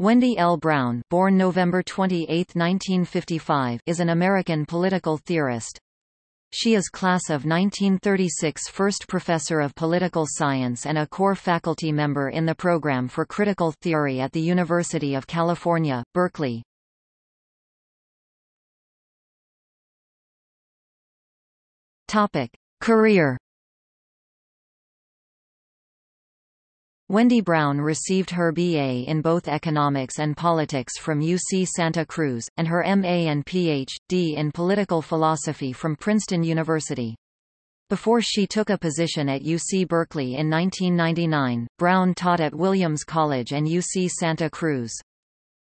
Wendy L. Brown born November 28, 1955, is an American political theorist. She is class of 1936 first professor of political science and a core faculty member in the program for critical theory at the University of California, Berkeley. Topic: Career Wendy Brown received her BA in both economics and politics from UC Santa Cruz, and her MA and Ph.D. in political philosophy from Princeton University. Before she took a position at UC Berkeley in 1999, Brown taught at Williams College and UC Santa Cruz.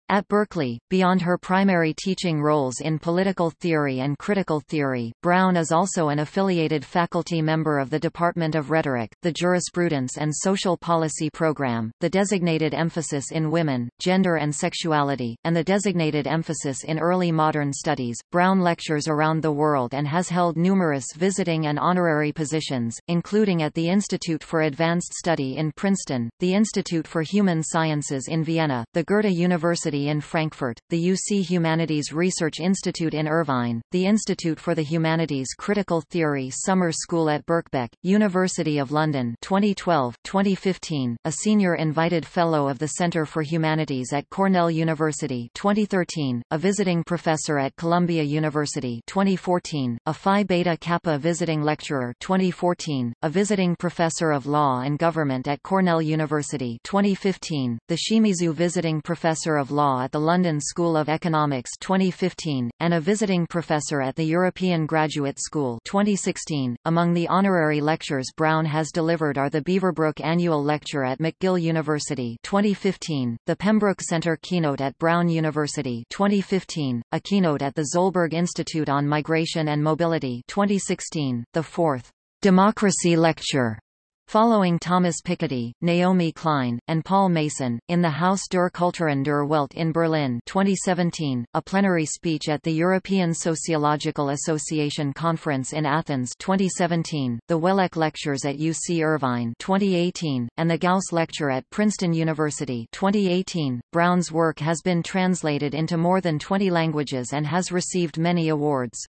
At Berkeley, beyond her primary teaching roles in political theory and critical theory, Brown is also an affiliated faculty member of the Department of Rhetoric, the Jurisprudence and Social Policy Program, the designated emphasis in women, gender and sexuality, and the designated emphasis in early modern studies. Brown lectures around the world and has held numerous visiting and honorary positions, including at the Institute for Advanced Study in Princeton, the Institute for Human Sciences in Vienna, the Goethe University University in Frankfurt, the UC Humanities Research Institute in Irvine, the Institute for the Humanities Critical Theory Summer School at Birkbeck, University of London 2012, 2015, a senior invited fellow of the Center for Humanities at Cornell University 2013, a visiting professor at Columbia University 2014, a Phi Beta Kappa visiting lecturer 2014, a visiting professor of law and government at Cornell University 2015, the Shimizu visiting professor of law Law at the London School of Economics 2015, and a visiting professor at the European Graduate School 2016. Among the honorary lectures Brown has delivered are the Beaverbrook Annual Lecture at McGill University 2015, the Pembroke Center Keynote at Brown University 2015, a keynote at the Zolberg Institute on Migration and Mobility 2016, the fourth Democracy Lecture Following Thomas Piketty, Naomi Klein, and Paul Mason, in the Haus der Kulturen der Welt in Berlin 2017, a plenary speech at the European Sociological Association Conference in Athens 2017, the Wellek Lectures at UC Irvine 2018, and the Gauss Lecture at Princeton University 2018. Brown's work has been translated into more than 20 languages and has received many awards.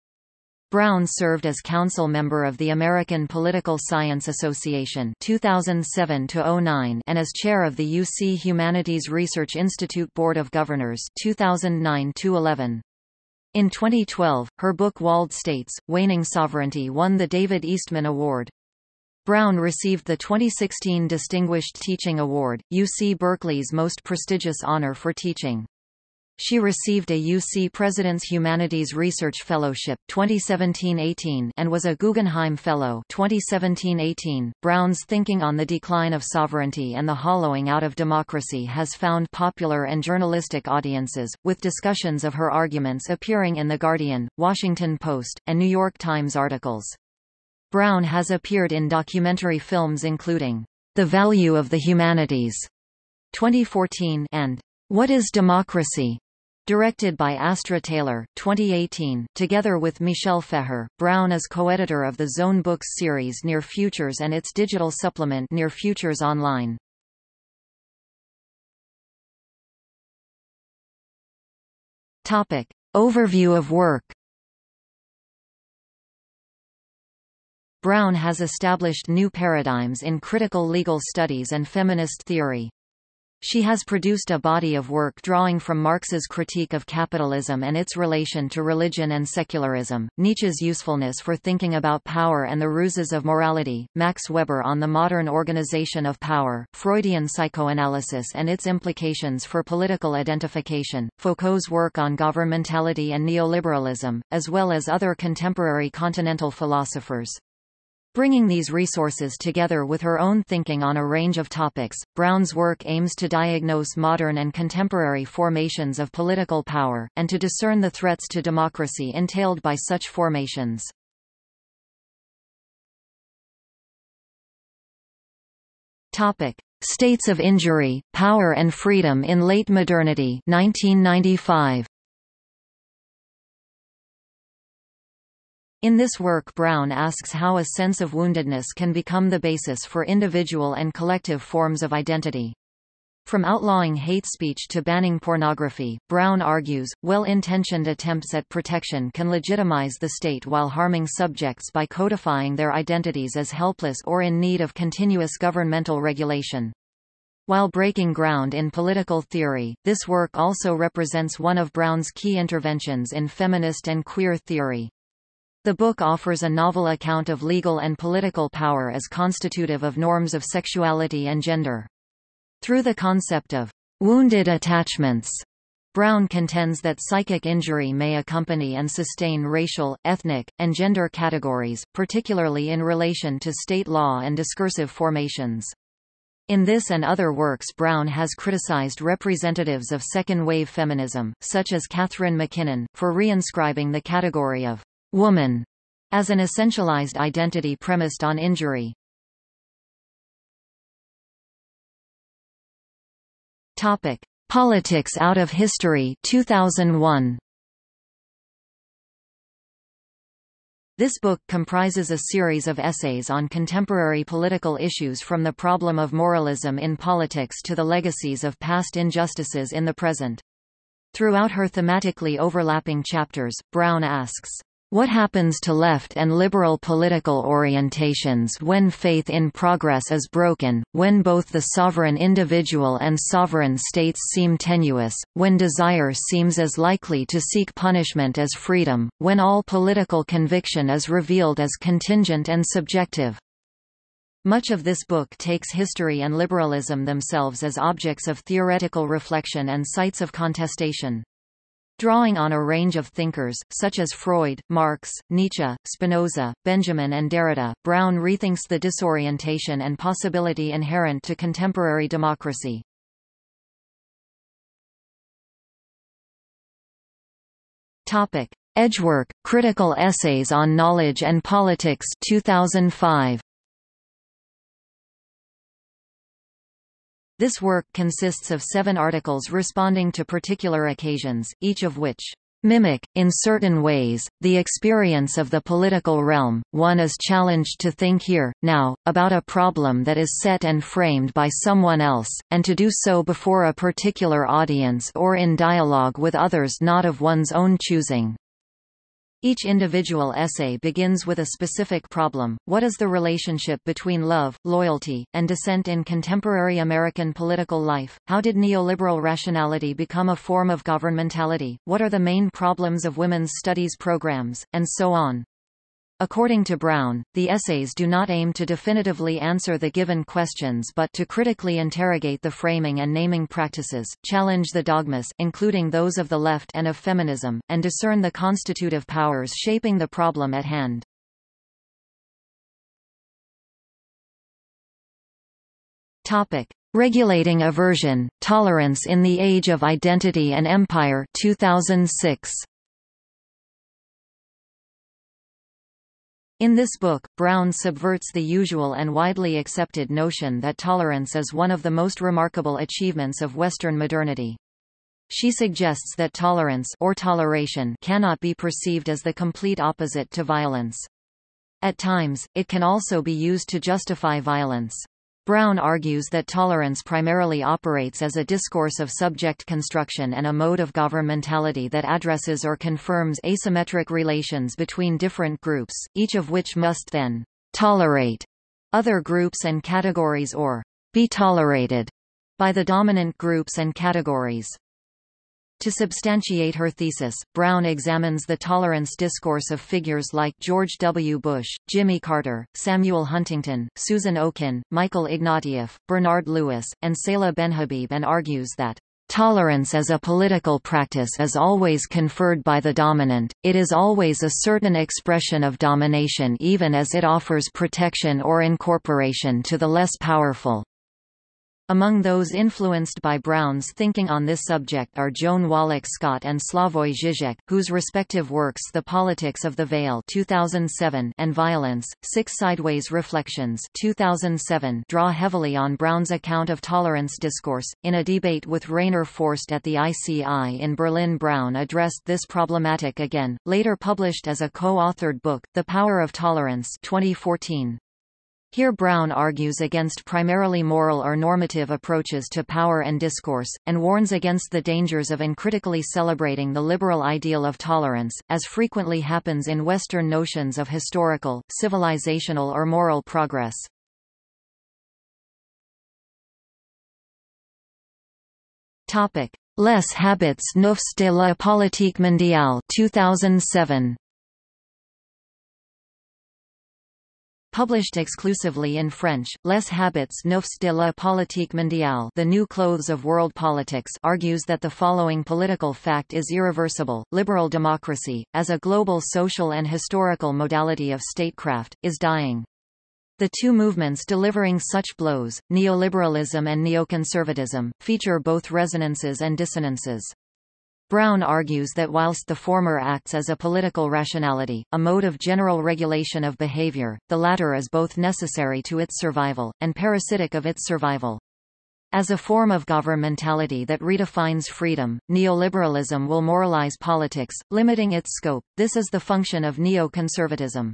Brown served as council member of the American Political Science Association 2007 and as chair of the UC Humanities Research Institute Board of Governors 2009-11. In 2012, her book Walled States, Waning Sovereignty won the David Easton Award. Brown received the 2016 Distinguished Teaching Award, UC Berkeley's most prestigious honor for teaching. She received a UC President's Humanities Research Fellowship 2017-18 and was a Guggenheim Fellow 2017-18. Brown's thinking on the decline of sovereignty and the hollowing out of democracy has found popular and journalistic audiences, with discussions of her arguments appearing in The Guardian, Washington Post, and New York Times articles. Brown has appeared in documentary films including The Value of the Humanities 2014 and What is Democracy? Directed by Astra Taylor, 2018, together with Michel Feher, Brown is co-editor of the Zone Books series Near Futures and its digital supplement Near Futures Online. Topic. Overview of work Brown has established new paradigms in critical legal studies and feminist theory. She has produced a body of work drawing from Marx's critique of capitalism and its relation to religion and secularism, Nietzsche's usefulness for thinking about power and the ruses of morality, Max Weber on the modern organization of power, Freudian psychoanalysis and its implications for political identification, Foucault's work on governmentality and neoliberalism, as well as other contemporary continental philosophers. Bringing these resources together with her own thinking on a range of topics, Brown's work aims to diagnose modern and contemporary formations of political power, and to discern the threats to democracy entailed by such formations. Topic: States of Injury, Power and Freedom in Late Modernity 1995. In this work Brown asks how a sense of woundedness can become the basis for individual and collective forms of identity. From outlawing hate speech to banning pornography, Brown argues, well-intentioned attempts at protection can legitimize the state while harming subjects by codifying their identities as helpless or in need of continuous governmental regulation. While breaking ground in political theory, this work also represents one of Brown's key interventions in feminist and queer theory. The book offers a novel account of legal and political power as constitutive of norms of sexuality and gender. Through the concept of wounded attachments, Brown contends that psychic injury may accompany and sustain racial, ethnic, and gender categories, particularly in relation to state law and discursive formations. In this and other works Brown has criticized representatives of second-wave feminism, such as Catharine MacKinnon, for reinscribing the category of «woman» as an essentialized identity premised on injury. Topic: Politics out of history 2001. This book comprises a series of essays on contemporary political issues from the problem of moralism in politics to the legacies of past injustices in the present. Throughout her thematically overlapping chapters, Brown asks, what happens to left and liberal political orientations when faith in progress is broken, when both the sovereign individual and sovereign states seem tenuous, when desire seems as likely to seek punishment as freedom, when all political conviction is revealed as contingent and subjective? Much of this book takes history and liberalism themselves as objects of theoretical reflection and sites of contestation. Drawing on a range of thinkers, such as Freud, Marx, Nietzsche, Spinoza, Benjamin and Derrida, Brown rethinks the disorientation and possibility inherent to contemporary democracy. Edgework, Critical Essays on Knowledge and Politics 2005. This work consists of seven articles responding to particular occasions, each of which mimic, in certain ways, the experience of the political realm. One is challenged to think here, now, about a problem that is set and framed by someone else, and to do so before a particular audience or in dialogue with others not of one's own choosing. Each individual essay begins with a specific problem, what is the relationship between love, loyalty, and dissent in contemporary American political life, how did neoliberal rationality become a form of governmentality, what are the main problems of women's studies programs, and so on. According to Brown, the essays do not aim to definitively answer the given questions but to critically interrogate the framing and naming practices, challenge the dogmas including those of the left and of feminism, and discern the constitutive powers shaping the problem at hand. Topic: Regulating Aversion, Tolerance in the Age of Identity and Empire 2006. In this book, Brown subverts the usual and widely accepted notion that tolerance is one of the most remarkable achievements of Western modernity. She suggests that tolerance or toleration cannot be perceived as the complete opposite to violence. At times, it can also be used to justify violence. Brown argues that tolerance primarily operates as a discourse of subject construction and a mode of governmentality that addresses or confirms asymmetric relations between different groups, each of which must then tolerate other groups and categories or be tolerated by the dominant groups and categories. To substantiate her thesis, Brown examines the tolerance discourse of figures like George W. Bush, Jimmy Carter, Samuel Huntington, Susan Okin, Michael Ignatieff, Bernard Lewis, and Seyla Benhabib and argues that Tolerance as a political practice is always conferred by the dominant, it is always a certain expression of domination even as it offers protection or incorporation to the less powerful. Among those influenced by Brown's thinking on this subject are Joan Wallach Scott and Slavoj Žižek, whose respective works The Politics of the Veil 2007 and Violence, Six Sideways Reflections 2007 draw heavily on Brown's account of tolerance discourse. In a debate with Rainer Forst at the ICI in Berlin Brown addressed this problematic again, later published as a co-authored book, The Power of Tolerance 2014. Here Brown argues against primarily moral or normative approaches to power and discourse, and warns against the dangers of uncritically celebrating the liberal ideal of tolerance, as frequently happens in Western notions of historical, civilizational or moral progress. Les habits neufs de la politique mondiale 2007. Published exclusively in French, Les Habits Neufs de la Politique Mondiale The New Clothes of World Politics argues that the following political fact is irreversible, liberal democracy, as a global social and historical modality of statecraft, is dying. The two movements delivering such blows, neoliberalism and neoconservatism, feature both resonances and dissonances. Brown argues that whilst the former acts as a political rationality, a mode of general regulation of behavior, the latter is both necessary to its survival, and parasitic of its survival. As a form of governmentality that redefines freedom, neoliberalism will moralize politics, limiting its scope. This is the function of neoconservatism.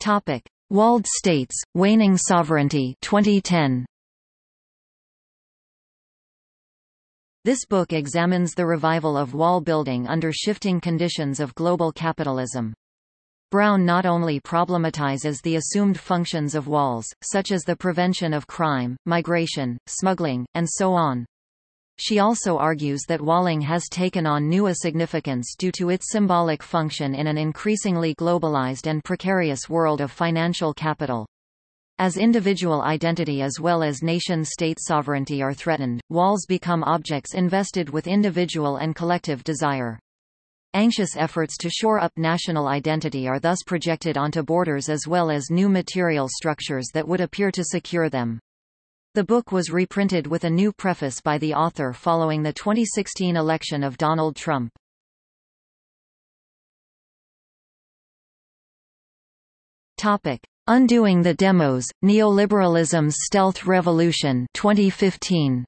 Topic: Walled states, waning sovereignty 2010. This book examines the revival of wall building under shifting conditions of global capitalism. Brown not only problematizes the assumed functions of walls, such as the prevention of crime, migration, smuggling, and so on. She also argues that walling has taken on new significance due to its symbolic function in an increasingly globalized and precarious world of financial capital. As individual identity as well as nation-state sovereignty are threatened, walls become objects invested with individual and collective desire. Anxious efforts to shore up national identity are thus projected onto borders as well as new material structures that would appear to secure them. The book was reprinted with a new preface by the author following the 2016 election of Donald Trump. Topic: Undoing the Demos, Neoliberalism's Stealth Revolution 2015.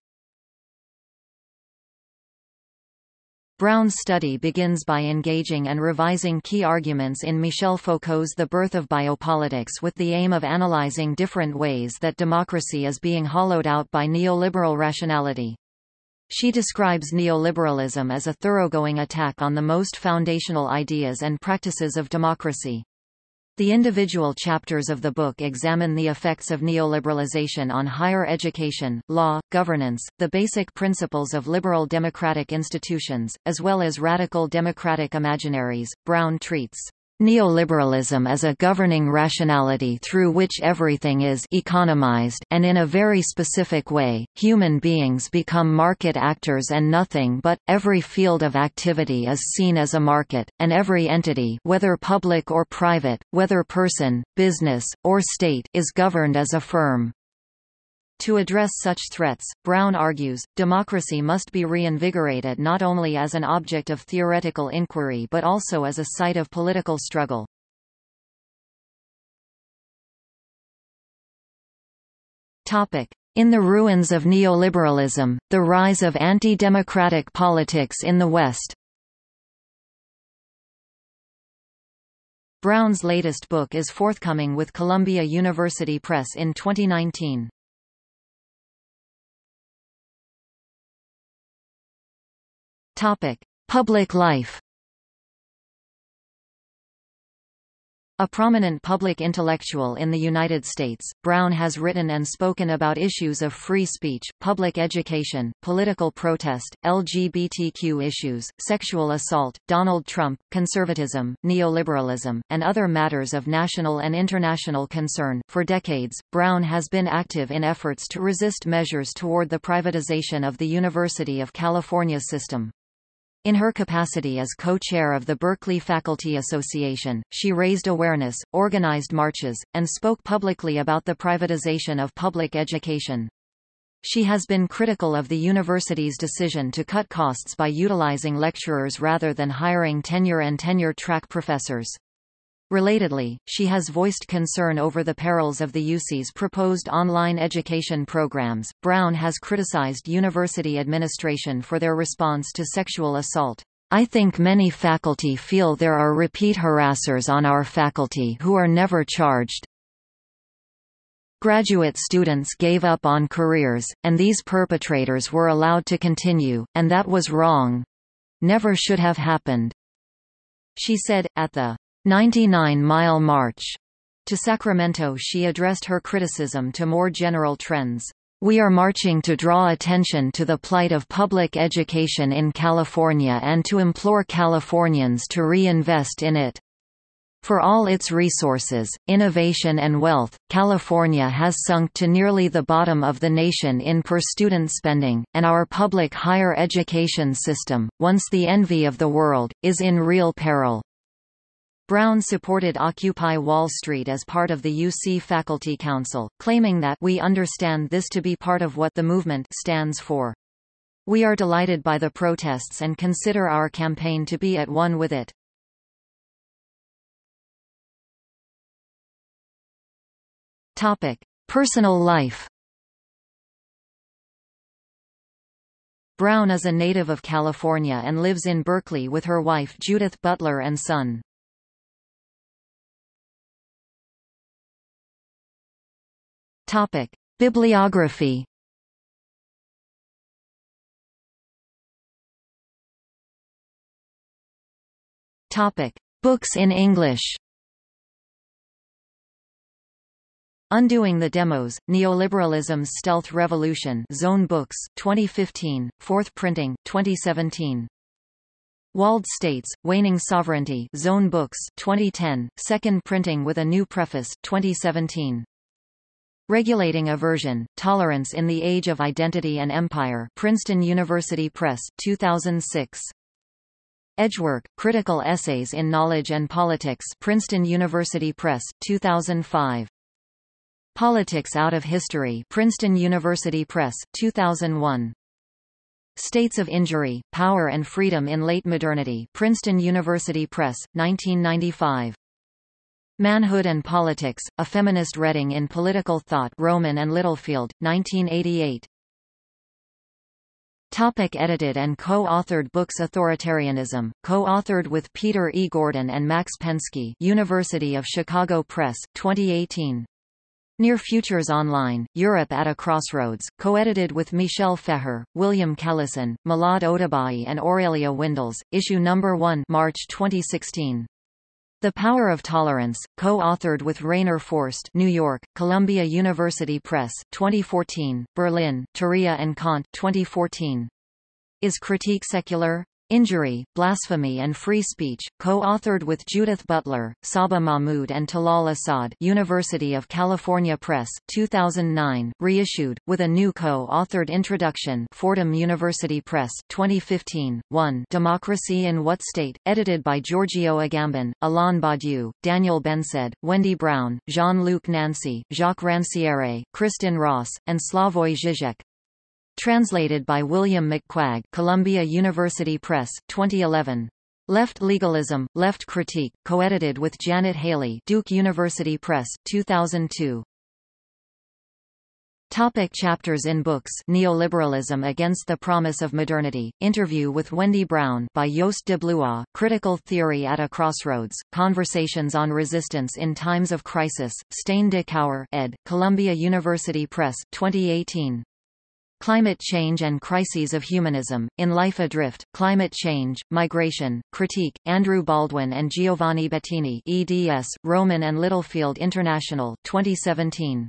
Brown's study begins by engaging and revising key arguments in Michel Foucault's The Birth of Biopolitics with the aim of analyzing different ways that democracy is being hollowed out by neoliberal rationality. She describes neoliberalism as a thoroughgoing attack on the most foundational ideas and practices of democracy. The individual chapters of the book examine the effects of neoliberalization on higher education, law, governance, the basic principles of liberal democratic institutions, as well as radical democratic imaginaries. Brown treats Neoliberalism is a governing rationality through which everything is economized and in a very specific way, human beings become market actors and nothing but, every field of activity is seen as a market, and every entity whether public or private, whether person, business, or state is governed as a firm. To address such threats, Brown argues, democracy must be reinvigorated not only as an object of theoretical inquiry but also as a site of political struggle. In the ruins of neoliberalism, the rise of anti-democratic politics in the West Brown's latest book is forthcoming with Columbia University Press in 2019. Topic: Public life. A prominent public intellectual in the United States, Brown has written and spoken about issues of free speech, public education, political protest, LGBTQ issues, sexual assault, Donald Trump, conservatism, neoliberalism, and other matters of national and international concern. For decades, Brown has been active in efforts to resist measures toward the privatization of the University of California system. In her capacity as co-chair of the Berkeley Faculty Association, she raised awareness, organized marches, and spoke publicly about the privatization of public education. She has been critical of the university's decision to cut costs by utilizing lecturers rather than hiring tenure and tenure-track professors. Relatedly, she has voiced concern over the perils of the UC's proposed online education programs. Brown has criticized university administration for their response to sexual assault. I think many faculty feel there are repeat harassers on our faculty who are never charged. Graduate students gave up on careers, and these perpetrators were allowed to continue, and that was wrong. Never should have happened. She said, at the 99-mile march to Sacramento she addressed her criticism to more general trends. We are marching to draw attention to the plight of public education in California and to implore Californians to reinvest in it. For all its resources, innovation and wealth, California has sunk to nearly the bottom of the nation in per-student spending, and our public higher education system, once the envy of the world, is in real peril. Brown supported Occupy Wall Street as part of the UC Faculty Council, claiming that we understand this to be part of what the movement stands for. We are delighted by the protests and consider our campaign to be at one with it. Topic: Personal life. Brown is a native of California and lives in Berkeley with her wife Judith Butler and son. Topic: Bibliography. Topic: Books in English. Undoing the Demos, Neoliberalism's Stealth Revolution Zone Books 2015, 4th printing, 2017. Walled States, Waning Sovereignty Zone Books 2010, 2nd printing with a new preface, 2017. Regulating Aversion, Tolerance in the Age of Identity and Empire Princeton University Press, 2006. Edgework, Critical Essays in Knowledge and Politics Princeton University Press, 2005. Politics Out of History Princeton University Press, 2001. States of Injury, Power and Freedom in Late Modernity Princeton University Press, 1995. Manhood and Politics, A Feminist Reading in Political Thought Rowman and Littlefield, 1988. Topic edited and co-authored books Authoritarianism, co-authored with Peter E. Gordon and Max Pensky University of Chicago Press, 2018. Near Futures Online, Europe at a Crossroads, co-edited with Michel Feher, William Callison, Milad Odabaei and Aurelia Windels, issue number 1 March 2016. The Power of Tolerance, co-authored with Rainer Forst New York, Columbia University Press, 2014, Berlin, Turia and Kant 2014. Is Critique Secular? Injury, Blasphemy and Free Speech, co-authored with Judith Butler, Saba Mahmood and Talal Asad University of California Press, 2009, reissued, with a new co-authored introduction Fordham University Press, 2015, 1 Democracy in What State, edited by Giorgio Agamben, Alain Badiou, Daniel Bensaid, Wendy Brown, Jean-Luc Nancy, Jacques Ranciere, Kristin Ross, and Slavoj Žižek. Translated by William McCuaig Columbia University Press, 2011. Left Legalism, Left Critique, co-edited with Janet Halley Duke University Press, 2002. Topic chapters in books Neoliberalism Against the Promise of Modernity, interview with Wendy Brown by Joost de Bloois, Critical Theory at a Crossroads, Conversations on Resistance in Times of Crisis, Stijn de Cauwer ed., Columbia University Press, 2018. Climate Change and Crises of Humanism, In Life Adrift, Climate Change, Migration, Critique, Andrew Baldwin and Giovanni Bettini eds, Rowman and Littlefield International, 2017.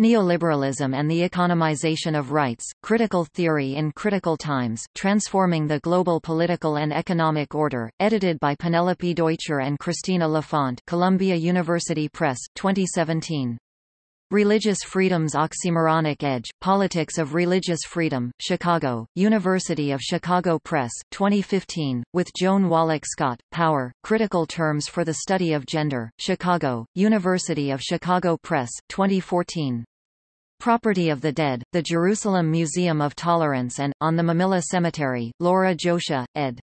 Neoliberalism and the Economization of Rights, Critical Theory in Critical Times, Transforming the Global Political and Economic Order, edited by Penelope Deutscher and Christina Lafont Columbia University Press, 2017. Religious Freedom's Oxymoronic Edge, Politics of Religious Freedom, Chicago, University of Chicago Press, 2015, with Joan Wallach Scott, Power, Critical Terms for the Study of Gender, Chicago, University of Chicago Press, 2014. Property of the Dead, The Jerusalem Museum of Tolerance and, On the Mamilla Cemetery, Laura Josia, ed.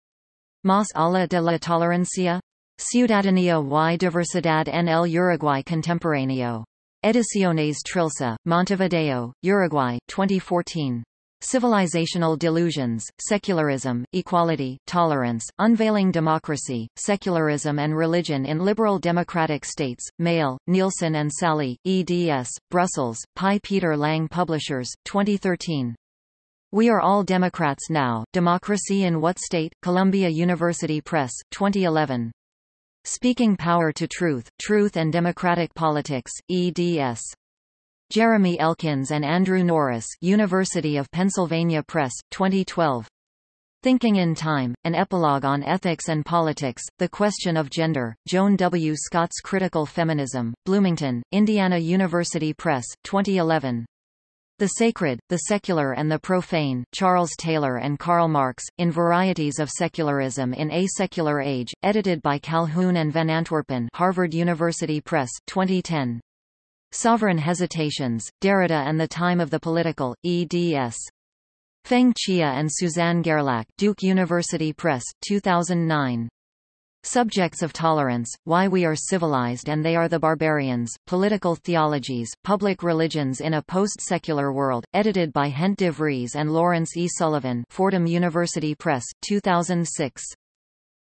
Mas ala de la Tolerancia? Ciudadanía y Diversidad en el Uruguay Contemporáneo. Ediciones Trilce, Montevideo, Uruguay 2014. Civilizational delusions, secularism, equality, tolerance, unveiling democracy, secularism and religion in liberal democratic states, Mail, Nielsen and Sally, eds, Brussels, Pi Peter Lang Publishers, 2013. We Are All Democrats Now, Democracy in What State? Columbia University Press, 2011. Speaking Power to Truth, Truth and Democratic Politics, eds. Jeremy Elkins and Andrew Norris University of Pennsylvania Press, 2012. Thinking in Time, an epilogue on ethics and politics, the question of gender, Joan W. Scott's Critical Feminism, Bloomington, Indiana University Press, 2011. The Sacred, the Secular and the Profane, Charles Taylor and Karl Marx, in Varieties of Secularism in a Secular Age, edited by Calhoun and Van Antwerpen Harvard University Press, 2010. Sovereign Hesitations, Derrida and the Time of the Political, eds. Pheng Cheah and Suzanne Guerlac Duke University Press, 2009. Subjects of Tolerance, Why We Are Civilized and They Are the Barbarians, Political Theologies, Public Religions in a Post-Secular World, edited by Hent de Vries and Lawrence E. Sullivan Fordham University Press, 2006.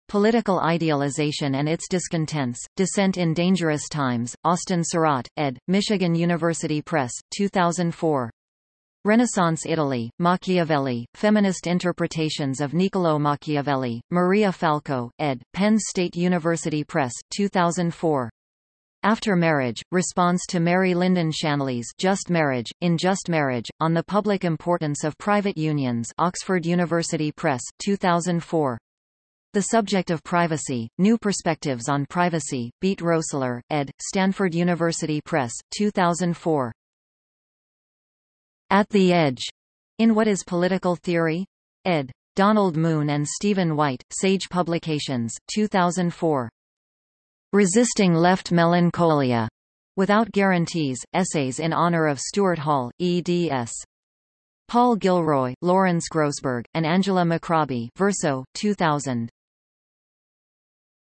Political Idealization and Its Discontents, Dissent in Dangerous Times, Austin Sarat, ed., Michigan University Press, 2004. Renaissance Italy, Machiavelli, Feminist Interpretations of Niccolò Machiavelli, Maria Falco, ed., Penn State University Press, 2004. After Marriage, Response to Mary Lyndon Shanley's Just Marriage, in Just Marriage, on the Public Importance of Private Unions Oxford University Press, 2004. The Subject of Privacy, New Perspectives on Privacy, Beat Roessler, ed., Stanford University Press, 2004. At the Edge, in What is Political Theory? ed. Donald Moon and Stephen White, Sage Publications, 2004. Resisting Left Melancholia, Without Guarantees, Essays in Honor of Stuart Hall, eds. Paul Gilroy, Lawrence Grossberg, and Angela McRobbie Verso, 2000.